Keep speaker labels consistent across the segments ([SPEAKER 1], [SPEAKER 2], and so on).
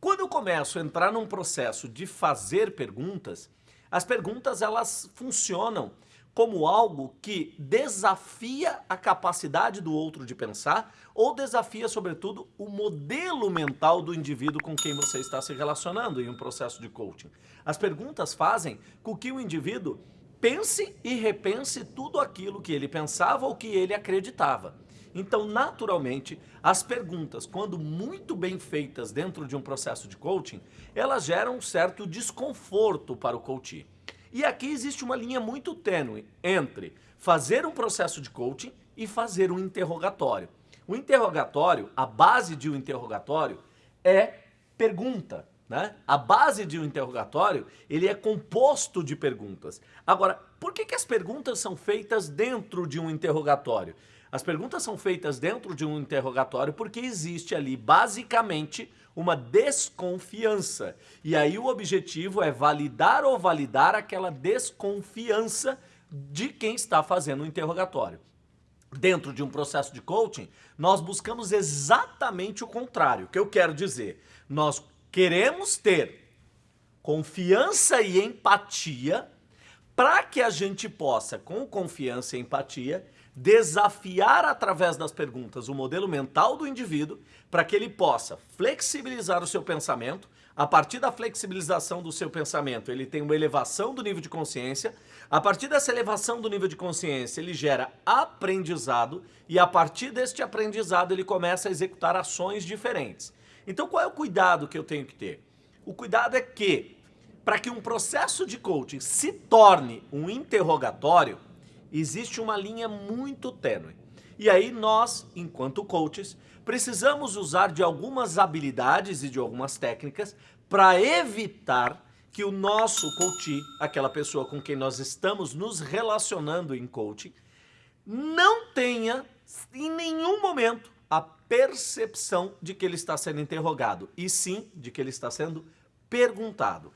[SPEAKER 1] Quando eu começo a entrar num processo de fazer perguntas, as perguntas elas funcionam como algo que desafia a capacidade do outro de pensar ou desafia, sobretudo, o modelo mental do indivíduo com quem você está se relacionando em um processo de coaching. As perguntas fazem com que o indivíduo pense e repense tudo aquilo que ele pensava ou que ele acreditava. Então, naturalmente, as perguntas, quando muito bem feitas dentro de um processo de coaching, elas geram um certo desconforto para o coach. E aqui existe uma linha muito tênue entre fazer um processo de coaching e fazer um interrogatório. O interrogatório, a base de um interrogatório é pergunta. Né? A base de um interrogatório, ele é composto de perguntas. Agora, por que, que as perguntas são feitas dentro de um interrogatório? As perguntas são feitas dentro de um interrogatório porque existe ali, basicamente, uma desconfiança. E aí o objetivo é validar ou validar aquela desconfiança de quem está fazendo o interrogatório. Dentro de um processo de coaching, nós buscamos exatamente o contrário. O que eu quero dizer? Nós queremos ter confiança e empatia para que a gente possa, com confiança e empatia, desafiar através das perguntas o modelo mental do indivíduo para que ele possa flexibilizar o seu pensamento, a partir da flexibilização do seu pensamento, ele tem uma elevação do nível de consciência. A partir dessa elevação do nível de consciência, ele gera aprendizado. E a partir deste aprendizado, ele começa a executar ações diferentes. Então, qual é o cuidado que eu tenho que ter? O cuidado é que, para que um processo de coaching se torne um interrogatório, existe uma linha muito tênue. E aí nós, enquanto coaches, precisamos usar de algumas habilidades e de algumas técnicas para evitar que o nosso coach, aquela pessoa com quem nós estamos nos relacionando em coaching, não tenha em nenhum momento a percepção de que ele está sendo interrogado, e sim de que ele está sendo perguntado.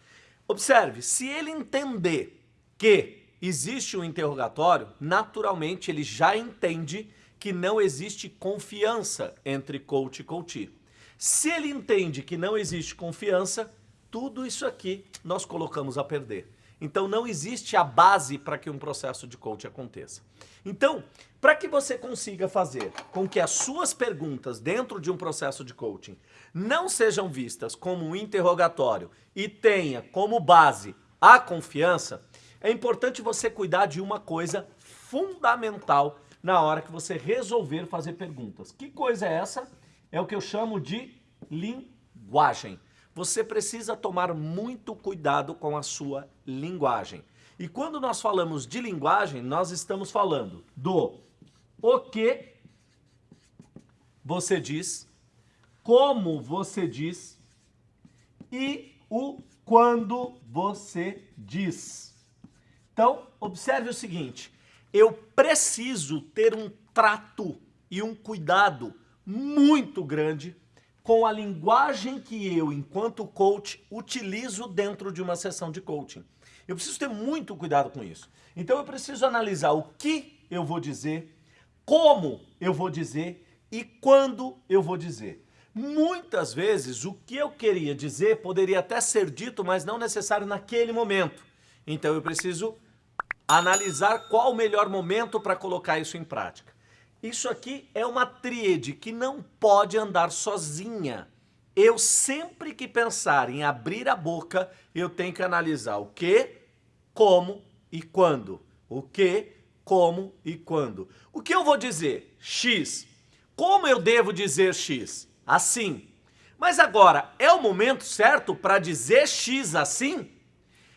[SPEAKER 1] Observe, se ele entender que existe um interrogatório, naturalmente ele já entende que não existe confiança entre coach e coach. Se ele entende que não existe confiança, tudo isso aqui nós colocamos a perder. Então não existe a base para que um processo de coach aconteça. Então, para que você consiga fazer com que as suas perguntas dentro de um processo de coaching não sejam vistas como um interrogatório e tenha como base a confiança, é importante você cuidar de uma coisa fundamental na hora que você resolver fazer perguntas. Que coisa é essa? É o que eu chamo de linguagem. Você precisa tomar muito cuidado com a sua linguagem. E quando nós falamos de linguagem, nós estamos falando do o que você diz, como você diz e o quando você diz. Então, observe o seguinte, eu preciso ter um trato e um cuidado muito grande com a linguagem que eu, enquanto coach, utilizo dentro de uma sessão de coaching. Eu preciso ter muito cuidado com isso. Então eu preciso analisar o que eu vou dizer, como eu vou dizer e quando eu vou dizer. Muitas vezes o que eu queria dizer poderia até ser dito, mas não necessário naquele momento. Então eu preciso analisar qual o melhor momento para colocar isso em prática. Isso aqui é uma tríade que não pode andar sozinha. Eu sempre que pensar em abrir a boca, eu tenho que analisar o que, como e quando. O que, como e quando. O que eu vou dizer? X. Como eu devo dizer X? Assim. Mas agora, é o momento certo para dizer X assim?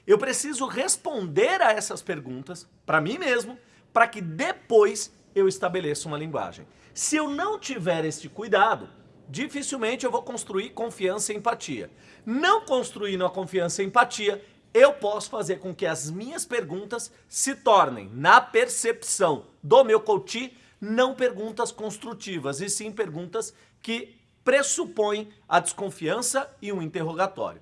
[SPEAKER 1] Eu preciso responder a essas perguntas para mim mesmo, para que depois eu estabeleça uma linguagem. Se eu não tiver este cuidado, dificilmente eu vou construir confiança e empatia. Não construindo a confiança e empatia, eu posso fazer com que as minhas perguntas se tornem, na percepção do meu coach, não perguntas construtivas, e sim perguntas que pressupõem a desconfiança e um interrogatório.